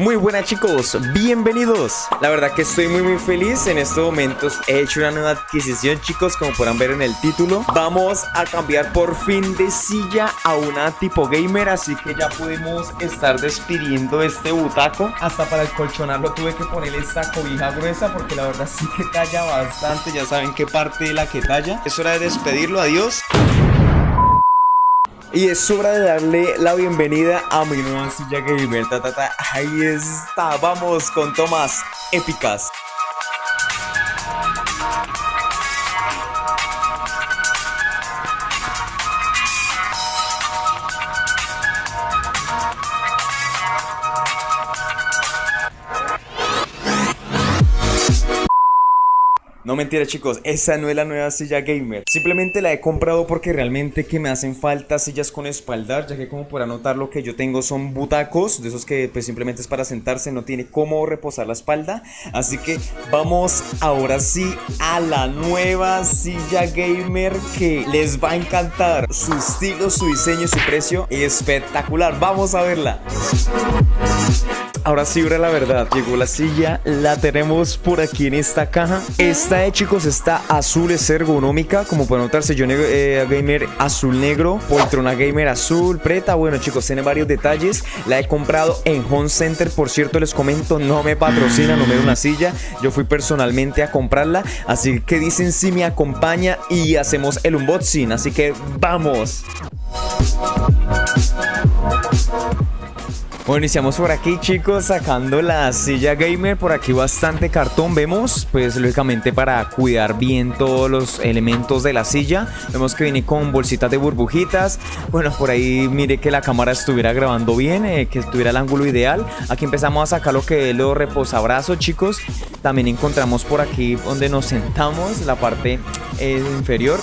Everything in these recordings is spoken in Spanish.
Muy buenas chicos, bienvenidos. La verdad que estoy muy muy feliz. En estos momentos he hecho una nueva adquisición chicos Como podrán ver en el título. Vamos a cambiar por fin de silla a una tipo gamer Así que ya podemos estar despidiendo este butaco. Hasta para el colchonarlo tuve que ponerle esta cobija gruesa Porque la verdad sí que talla bastante. Ya saben qué parte de la que talla. Es hora de despedirlo, adiós y es hora de darle la bienvenida a mi nueva silla gamer. Ta, Ahí está, vamos con tomas épicas. No mentira chicos, esa no es la nueva silla gamer. Simplemente la he comprado porque realmente que me hacen falta sillas con espaldar Ya que como podrán notar lo que yo tengo son butacos De esos que pues simplemente es para sentarse, no tiene cómo reposar la espalda. Así que vamos ahora sí a la nueva silla gamer que les va a encantar. Su estilo, su diseño, su precio espectacular. Vamos a verla Ahora sí, ahora la verdad, llegó la silla, la tenemos por aquí en esta caja. Esta, eh, chicos, está azul, es ergonómica, como pueden notarse, yo eh, gamer azul negro, poltrona gamer azul, preta, bueno chicos, tiene varios detalles. La he comprado en Home Center, por cierto, les comento, no me patrocina, no me da una silla, yo fui personalmente a comprarla, así que dicen si me acompaña y hacemos el unboxing, así que ¡vamos! Bueno, iniciamos por aquí chicos sacando la silla gamer, por aquí bastante cartón vemos, pues lógicamente para cuidar bien todos los elementos de la silla, vemos que viene con bolsitas de burbujitas, bueno por ahí mire que la cámara estuviera grabando bien, eh, que tuviera el ángulo ideal, aquí empezamos a sacar lo que es los reposabrazos chicos, también encontramos por aquí donde nos sentamos, la parte eh, inferior,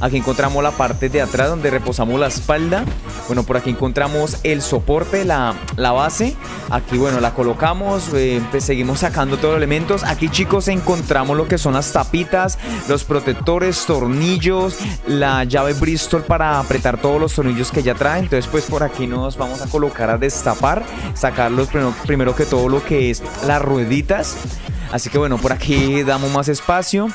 Aquí encontramos la parte de atrás donde reposamos la espalda. Bueno, por aquí encontramos el soporte, la, la base. Aquí, bueno, la colocamos. Eh, pues seguimos sacando todos los elementos. Aquí, chicos, encontramos lo que son las tapitas, los protectores, tornillos, la llave Bristol para apretar todos los tornillos que ya trae. Entonces, pues por aquí nos vamos a colocar a destapar, sacar primero, primero que todo lo que es las rueditas. Así que bueno, por aquí damos más espacio.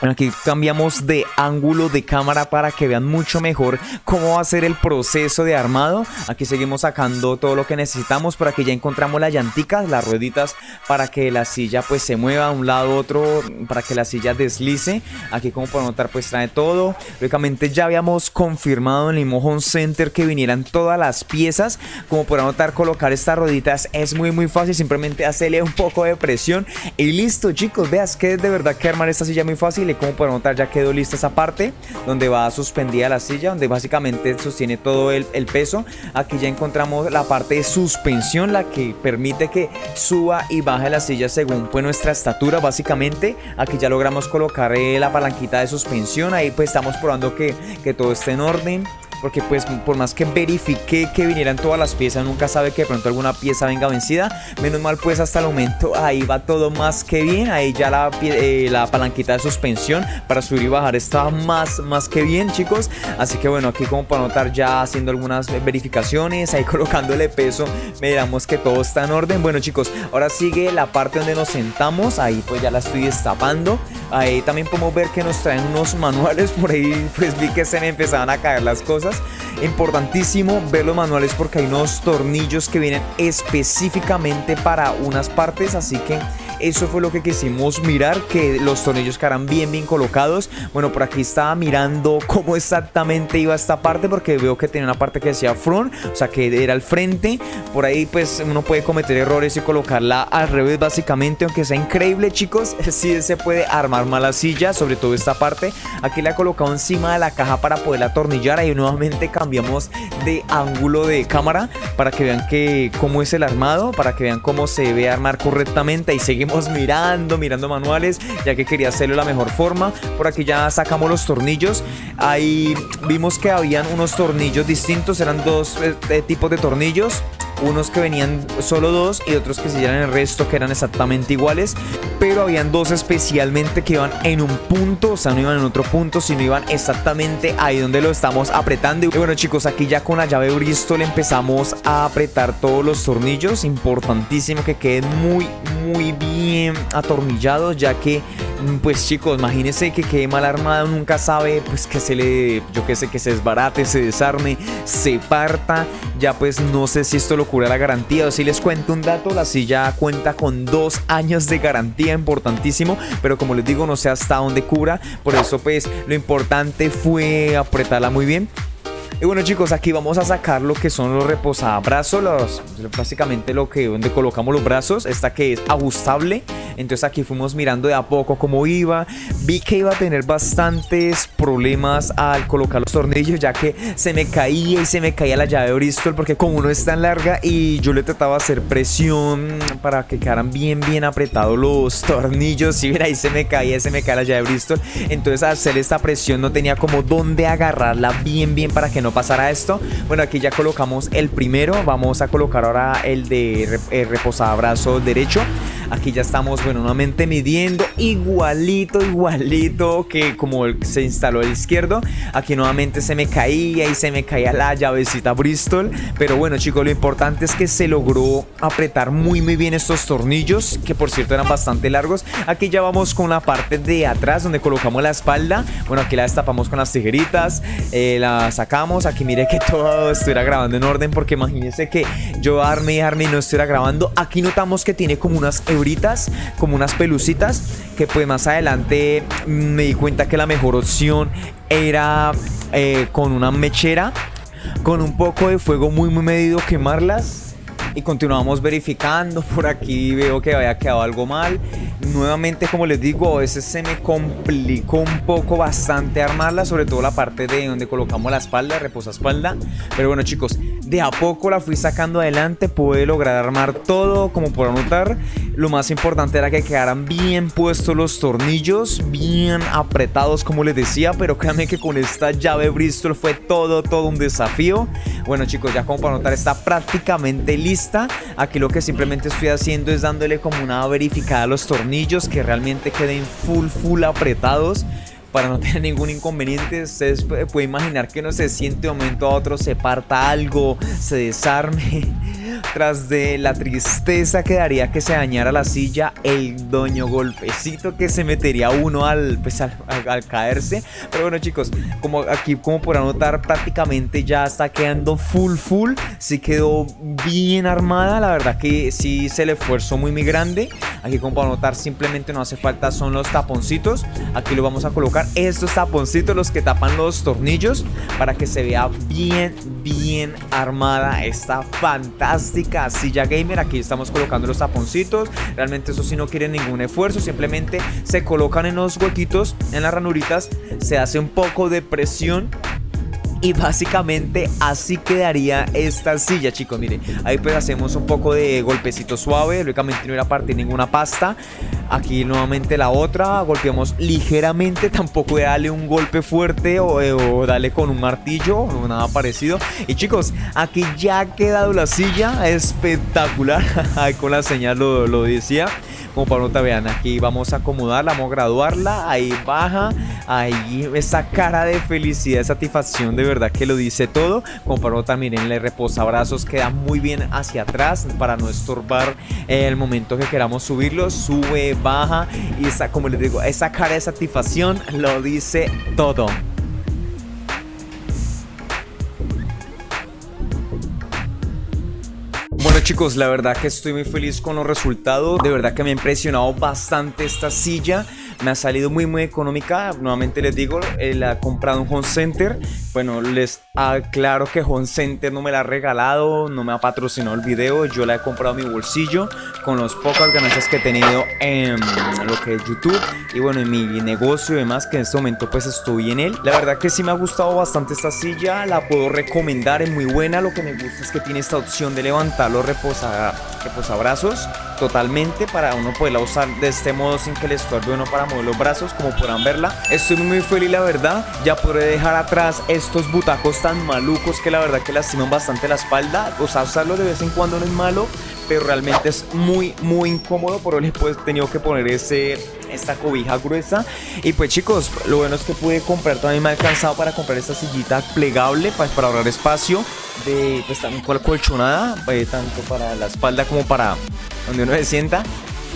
Aquí cambiamos de ángulo de cámara para que vean mucho mejor cómo va a ser el proceso de armado. Aquí seguimos sacando todo lo que necesitamos. Por aquí ya encontramos las llanticas, las rueditas para que la silla pues se mueva de un lado a otro, para que la silla deslice. Aquí como pueden notar pues trae todo. Lógicamente ya habíamos confirmado en Home Center que vinieran todas las piezas. Como pueden notar colocar estas rueditas es muy muy fácil. Simplemente hacerle un poco de presión y listo chicos. Veas que de verdad que armar esta silla muy fácil y como pueden notar ya quedó lista esa parte donde va suspendida la silla, donde básicamente sostiene todo el, peso. Aquí ya encontramos la parte de suspensión, la que permite que suba y baje la silla según pues nuestra estatura básicamente. Aquí ya logramos colocar eh, la palanquita de suspensión, ahí pues estamos probando que, que todo esté en orden porque pues por más que verifique que vinieran todas las piezas, nunca sabe que de pronto alguna pieza venga vencida. Menos mal pues hasta el momento ahí va todo más que bien, ahí ya la, eh, la palanquita de suspensión para subir y bajar está más, más que bien chicos. Así que bueno, aquí como para notar ya haciendo algunas verificaciones, ahí colocándole peso, miramos que todo está en orden. Bueno chicos, ahora sigue la parte donde nos sentamos, ahí pues ya la estoy destapando. Ahí también podemos ver que nos traen unos manuales, por ahí pues vi que se me empezaban a caer las cosas. Importantísimo ver los manuales porque hay unos tornillos que vienen específicamente para unas partes, así que eso fue lo que quisimos mirar, que los tornillos quedaran bien bien colocados. Bueno, por aquí estaba mirando cómo exactamente iba esta parte porque veo que tenía una parte que decía front, o sea que era el frente. Por ahí pues uno puede cometer errores y colocarla al revés básicamente, aunque sea increíble chicos, sí se puede armar mal la silla, sobre todo esta parte. Aquí la he colocado encima de la caja para poder atornillar, ahí nuevamente cambiamos de ángulo de cámara para que vean que cómo es el armado, para que vean cómo se debe armar correctamente y seguimos mirando, mirando manuales, ya que quería hacerlo de la mejor forma. Por aquí ya sacamos los tornillos. Ahí vimos que habían unos tornillos distintos, eran dos eh, tipos de tornillos unos que venían solo dos y otros que se el resto que eran exactamente iguales, pero habían dos especialmente que iban en un punto, o sea, no iban en otro punto, sino iban exactamente ahí donde lo estamos apretando. Y bueno chicos, aquí ya con la llave Bristol empezamos a apretar todos los tornillos, importantísimo que queden muy, muy bien atornillados, ya que pues chicos, imagínense que quede mal armado, nunca sabe, pues que se le, yo que sé, que se desbarate, se desarme, se parta. Ya pues no sé si esto lo cura la garantía o si les cuento un dato, la silla cuenta con dos años de garantía, importantísimo, pero como les digo, no sé hasta dónde cura. Por eso pues lo importante fue apretarla muy bien. Y bueno chicos, aquí vamos a sacar lo que son los reposabrazos, básicamente lo que donde colocamos los brazos, esta que es ajustable. Entonces aquí fuimos mirando de a poco cómo iba. Vi que iba a tener bastantes problemas al colocar los tornillos ya que se me caía y se me caía la llave de Bristol porque como no es tan larga y yo le trataba de hacer presión para que quedaran bien bien apretados los tornillos. Si mira ahí se me caía, se me caía la llave de Bristol. Entonces al hacer esta presión no tenía como dónde agarrarla bien bien para que no pasara esto. Bueno, aquí ya colocamos el primero. Vamos a colocar ahora el de el reposabrazo derecho. Aquí ya estamos, bueno, nuevamente midiendo igualito, igualito que como se instaló el izquierdo. Aquí nuevamente se me caía y se me caía la llavecita Bristol. Pero bueno, chicos, lo importante es que se logró apretar muy, muy bien estos tornillos, que por cierto eran bastante largos. Aquí ya vamos con la parte de atrás donde colocamos la espalda. Bueno, aquí la destapamos con las tijeritas, eh, la sacamos. Aquí mire que todo estuviera grabando en orden porque imagínense que yo arme y arme y no estuviera grabando. Aquí notamos que tiene como unas como unas pelucitas, que pues más adelante me di cuenta que la mejor opción era eh, con una mechera, con un poco de fuego muy muy medido quemarlas y continuamos verificando. Por aquí veo que había quedado algo mal. Nuevamente, como les digo, a veces se me complicó un poco bastante armarla, sobre todo la parte de donde colocamos la espalda, reposa espalda. Pero bueno, chicos, de a poco la fui sacando adelante, pude lograr armar todo, como por notar. Lo más importante era que quedaran bien puestos los tornillos, bien apretados, como les decía. Pero créanme que con esta llave Bristol fue todo, todo un desafío. Bueno, chicos, ya como para notar, está prácticamente lista Aquí lo que simplemente estoy haciendo es dándole como una verificada a los tornillos que realmente queden full, full apretados para no tener ningún inconveniente. Ustedes pueden imaginar que no se siente de momento a otro, se parta algo, se desarme. Tras de la tristeza que daría que se dañara la silla, el doño golpecito que se metería uno al, pues, al, caerse. Pero bueno chicos, como aquí como podrán notar prácticamente ya está quedando full full. Sí quedó bien armada, la verdad que sí se le esfuerzo muy muy grande. Aquí como podrán notar simplemente no hace falta son los taponcitos. Aquí lo vamos a colocar estos taponcitos los que tapan los tornillos para que se vea bien bien armada esta fantástica silla gamer. Aquí estamos colocando los taponcitos. Realmente eso sí no quiere ningún esfuerzo. Simplemente se colocan en los huequitos, en las ranuritas. Se hace un poco de presión y básicamente así quedaría esta silla, chicos. Miren, ahí pues hacemos un poco de golpecito suave. Lógicamente no era parte ninguna pasta. Aquí nuevamente la otra. Golpeamos ligeramente. Tampoco darle un golpe fuerte o, eh, o darle con un martillo o nada parecido. Y chicos, aquí ya ha quedado la silla. Espectacular. Ahí con la señal lo, lo decía como para nota vean aquí vamos a acomodarla vamos a graduarla ahí baja ahí esa cara de felicidad de satisfacción de verdad que lo dice todo como para nota miren le reposabrazos queda muy bien hacia atrás para no estorbar el momento que queramos subirlo sube baja y esa como les digo esa cara de satisfacción lo dice todo chicos, la verdad que estoy muy feliz con los resultados. De verdad que me ha impresionado bastante esta silla. Me ha salido muy muy económica. Nuevamente les digo, eh, la he comprado en Home Center. Bueno, les aclaro que Home Center no me la ha regalado, no me ha patrocinado el video. Yo la he comprado en mi bolsillo con las pocas ganancias que he tenido en lo que es YouTube. Y bueno, en mi negocio y demás, que en este momento pues estoy en él. La verdad que sí me ha gustado bastante esta silla. La puedo recomendar, es muy buena. Lo que me gusta es que tiene esta opción de levantarlo reposa, reposabrazos totalmente para uno poderla usar de este modo sin que le estorbe uno para mover los brazos como podrán verla. Estoy muy feliz la verdad, ya podré dejar atrás estos butacos tan malucos que la verdad que lastiman bastante la espalda. O sea, usarlo de vez en cuando no es malo, pero realmente es muy muy incómodo por eso he tenido que poner ese esta cobija gruesa y pues chicos lo bueno es que pude comprar también me ha alcanzado para comprar esta sillita plegable pues, para ahorrar espacio de pues también colchonada eh, tanto para la espalda como para donde uno se sienta.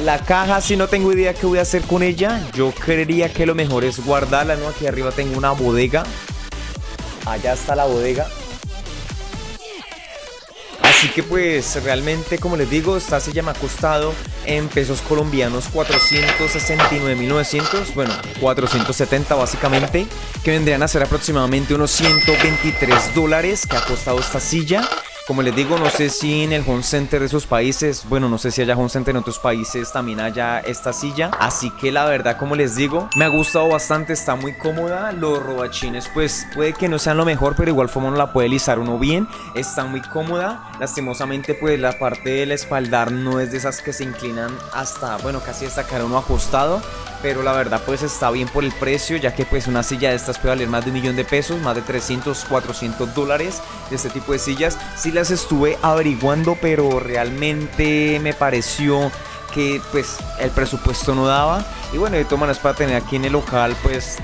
La caja si no tengo idea qué voy a hacer con ella yo creería que lo mejor es guardarla no aquí arriba tengo una bodega. Allá está la bodega. Así que pues realmente como les digo esta silla me ha costado en pesos colombianos 469.900, bueno 470 básicamente que vendrían a ser aproximadamente unos 123 dólares que ha costado esta silla como les digo, no sé si en el home center de esos países, bueno, no sé si haya home center en otros países también haya esta silla. Así que la verdad, como les digo, me ha gustado bastante, está muy cómoda. Los robachines, pues puede que no sean lo mejor, pero igual forma uno la puede lisar uno bien. Está muy cómoda. Lastimosamente, pues la parte del espaldar no es de esas que se inclinan hasta, bueno, casi hasta caer uno acostado pero la verdad pues está bien por el precio ya que pues una silla de estas puede valer más de un millón de pesos más de 300 400 dólares de este tipo de sillas. Sí las estuve averiguando pero realmente me pareció que pues el presupuesto no daba. Y bueno de todas maneras para tener aquí en el local pues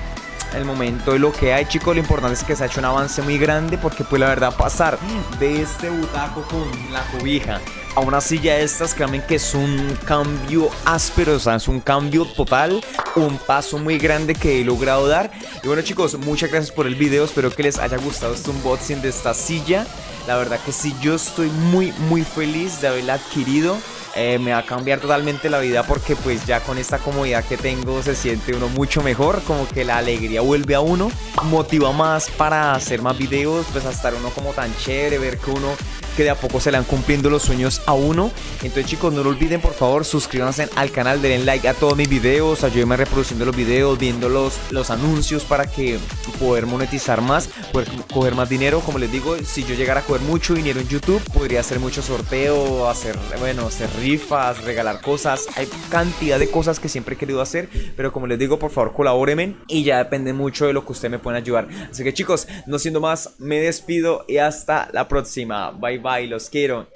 el momento de lo que hay chicos lo importante es que se ha hecho un avance muy grande porque pues la verdad pasar de este butaco con la cobija a una silla de estas, créanme que es un cambio áspero, o sea, es un cambio total, un paso muy grande que he logrado dar. Y bueno chicos, muchas gracias por el video, espero que les haya gustado este unboxing de esta silla. La verdad que sí, yo estoy muy muy feliz de haberla adquirido. Eh, me va a cambiar totalmente la vida porque pues ya con esta comodidad que tengo se siente uno mucho mejor, como que la alegría vuelve a uno, motiva más para hacer más videos, pues a estar uno como tan chévere, ver que uno que de a poco se le van cumpliendo los sueños a uno. Entonces chicos, no lo olviden por favor, suscríbanse al canal, denle like a todos mis videos, ayúdenme reproduciendo los videos, viendo los, los anuncios para que poder monetizar más, poder coger más dinero. Como les digo, si yo llegara a coger mucho dinero en YouTube, podría hacer mucho sorteo, hacer, bueno, hacer rifas, regalar cosas. Hay cantidad de cosas que siempre he querido hacer, pero como les digo, por favor colabórenme y ya depende mucho de lo que ustedes me pueden ayudar. Así que chicos, no siendo más, me despido y hasta la próxima. Bye bye, los quiero.